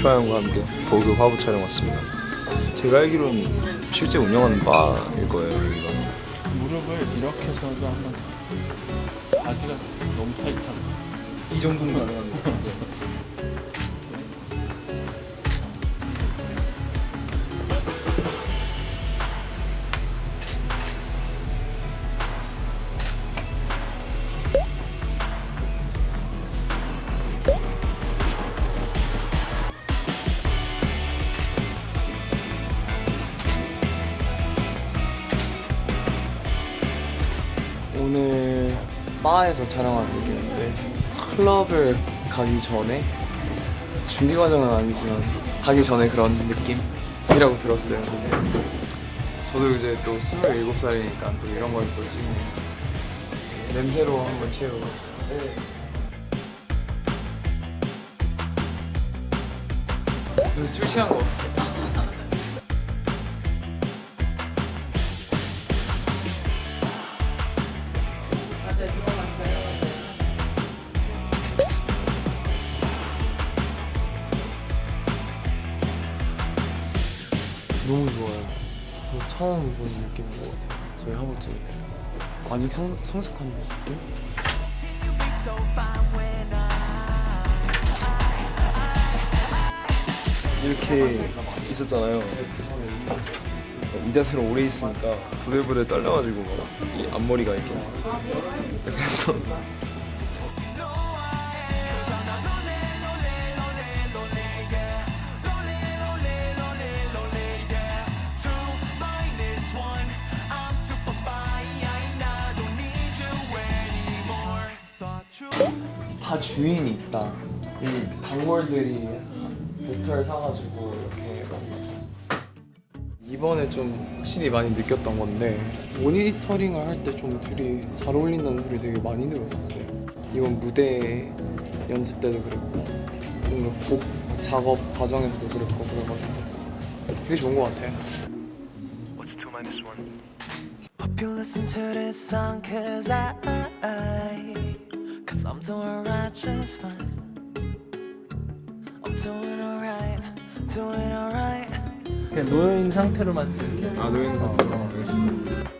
슈아 형과 함께 보그 화보 촬영 왔습니다. 제가 알기로는 실제 운영하는 바일 거예요 여기가. 무릎을 이렇게 해서도 한번 바지가 너무 타이트하다 이 정도는 가능한데. 오늘 바에서 촬영하는 느낌인데 클럽을 가기 전에 준비 과정은 아니지만 가기 전에 그런 느낌이라고 들었어요. 저도 이제 또 27살이니까 또 이런 걸 또 찍네요. 냄새로 한번 채우고 네. 술 취한 거 너무 좋아요. 처음 보는 느낌인 것 같아요. 저희 화보집. 많이 성, 성숙한 느낌? 이렇게 있었잖아요. 이 자세로 오래 있으니까 부들부들 떨려가지고 막 이 앞머리가 이렇게 이렇게 해서 다 주인이 있다. 이 단골들이 모터를 사가지고 이렇게 막 이번에 좀 확실히 많이 느꼈던 건데 모니터링을 할 때 좀 둘이 잘 어울린다는 소리 되게 많이 들었었어요. 이번 무대 연습 때도 그랬고 뭔가 곡 작업 과정에서도 그랬고 그래가지고 되게 좋은 것 같아요. To song cause I, Cause I'm doing right just fine I'm doing alright, doing alright 그냥 놓여있는 상태로만 찍을게요 아 노인 상태로 알겠습니다.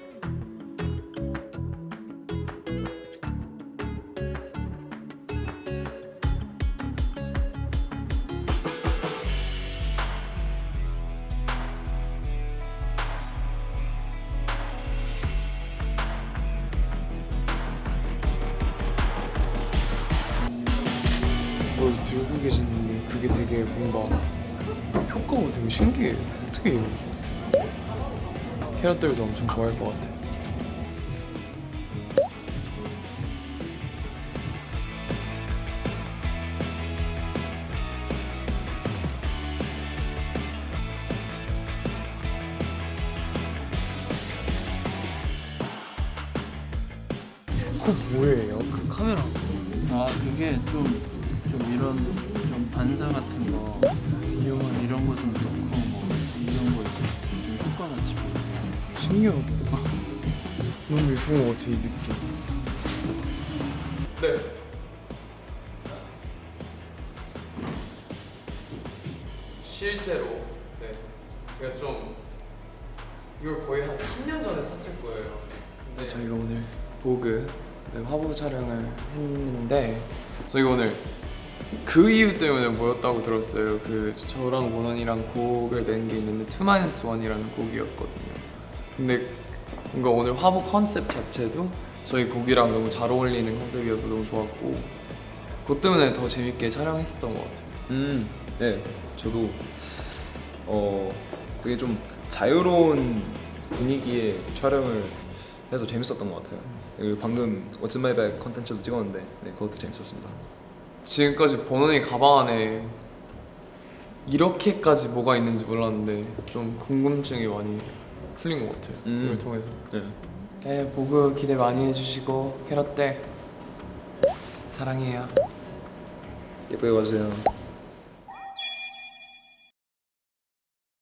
들고 계시는데 그게 되게 뭔가 효과가 되게 신기해요. 어떻게 이러지? 캐럿들도 엄청 좋아할 것 같아. 그거 뭐예요? 그 카메라. 아 그게 좀, 좀 이런 좀 반사 같은 거 위험한 이런 거 좀 넣고 뭐 이런 거 이제 좀 효과 같이 신기하다. 너무 예쁜 것 같아 이 느낌. 네. 실제로 네 제가 좀 이걸 거의 한 3년 전에 샀을 거예요. 근데 저희가 오늘 보그 네, 화보 촬영을 했는데 저희가 오늘 그 이유 때문에 모였다고 들었어요. 그 저랑 원원이랑 곡을 낸 게 있는데 2-1이라는 곡이었거든요. 근데 뭔가 오늘 화보 컨셉 자체도 저희 곡이랑 너무 잘 어울리는 컨셉이어서 너무 좋았고 그것 때문에 더 재밌게 촬영했었던 것 같아요. 음, 네, 저도 어 되게 좀 자유로운 분위기의 촬영을 해서 재밌었던 것 같아요. 그리고 방금 What's my bag 컨텐츠도 찍었는데 네, 그것도 재밌었습니다. 지금까지 번원이 가방 안에 이렇게까지 뭐가 있는지 몰랐는데 좀 궁금증이 많이 풀린 것 같아요. 음. 이걸 통해서. 네. 네, 보그 기대 많이 해주시고 캐럿들 사랑해요. 예쁘게 봐주세요.